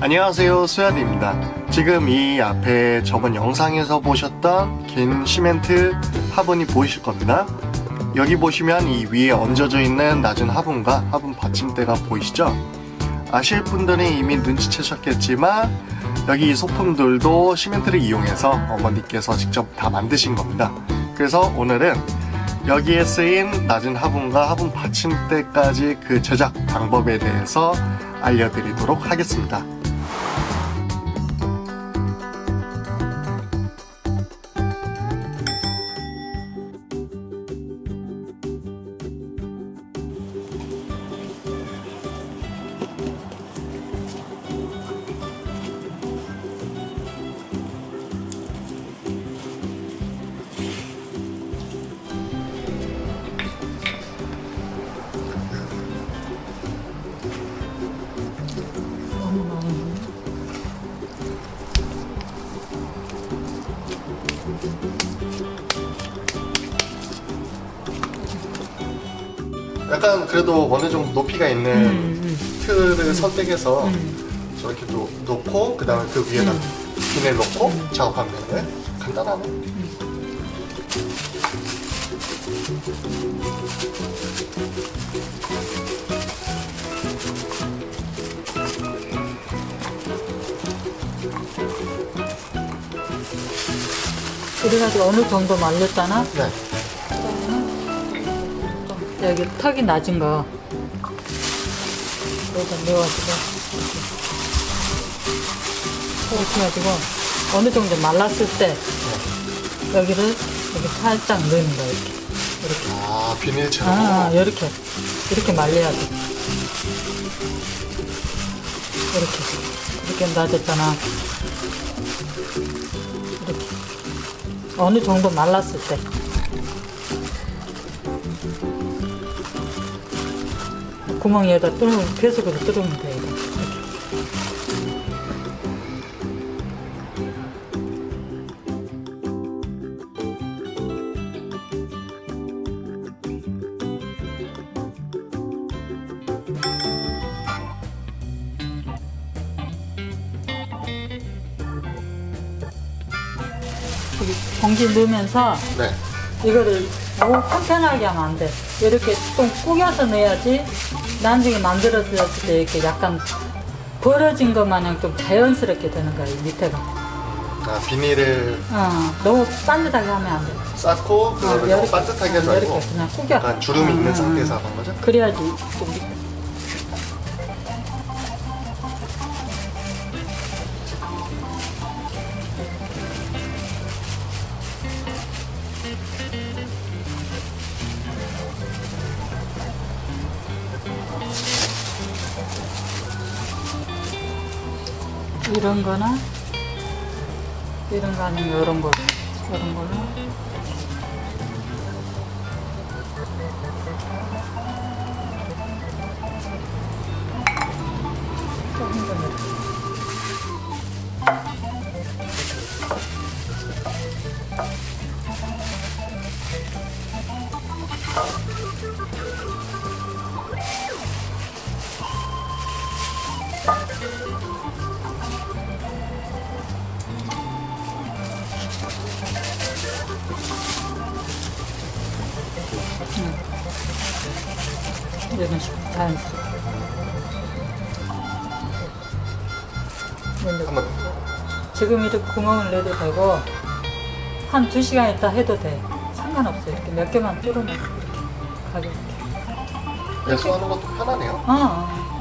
안녕하세요 수야디입니다. 지금 이 앞에 저번 영상에서 보셨던 긴 시멘트 화분이 보이실 겁니다. 여기 보시면 이 위에 얹어져 있는 낮은 화분과 화분 받침대가 보이시죠? 아실 분들은 이미 눈치채셨겠지만 여기 이 소품들도 시멘트를 이용해서 어머니께서 직접 다 만드신 겁니다. 그래서 오늘은 여기에 쓰인 낮은 화분과 화분 받침대까지 그 제작 방법에 대해서 알려드리도록 하겠습니다 약간 그래도 어느 정도 높이가 있는 음, 틀을 선택해서 음. 저렇게 놓, 놓고 그 다음에 그 위에다 비닐 놓고 작업하면 되는 거예요? 간단하네 그래가지고 어느 정도 말렸잖아? 네. 좀 여기 턱이 낮은 거. 여기다 넣어가지고. 이렇게. 이렇게 해가지고 어느 정도 말랐을 때 여기를 이렇게 살짝 넣는 거야 이렇게. 이렇게. 아 비닐처럼? 아 이렇게. 이렇게 말려야 돼 이렇게. 이렇게 놔뒀잖아. 이렇게. 어느 정도 말랐을 때 구멍에다 뚫으면 계속으로 뚫으면 돼 이거 이렇게. 여기 공기 넣으면서 네. 이거를 너무 튼튼하게 하면 안 돼. 이렇게 좀 꾸겨서 넣어야지 나중에 만들었을 때 이렇게 약간 벌어진 것 마냥 좀 자연스럽게 되는 거야, 이 밑에가. 아 비닐을 어, 너무 반듯하게 하면 안 돼. 쌓고 그거를 너무 이렇게, 반듯하게 하지 말고 그냥 꾸겨. 약간 주름이 어, 있는 어, 상태에서 어. 하는 거죠? 그래야지 좀밑 이런 거나 이런 거 아니면 이런 거 이런 걸로. 조금 더 이런 식으로 자연스럽게 한번. 지금 이렇게 구멍을 내도 되고 한두 시간 있다 해도 돼. 상관없어 이렇게 몇 개만 뚫으면 이렇게 가볍게 배수하는 것도 편하네요. 어, 어.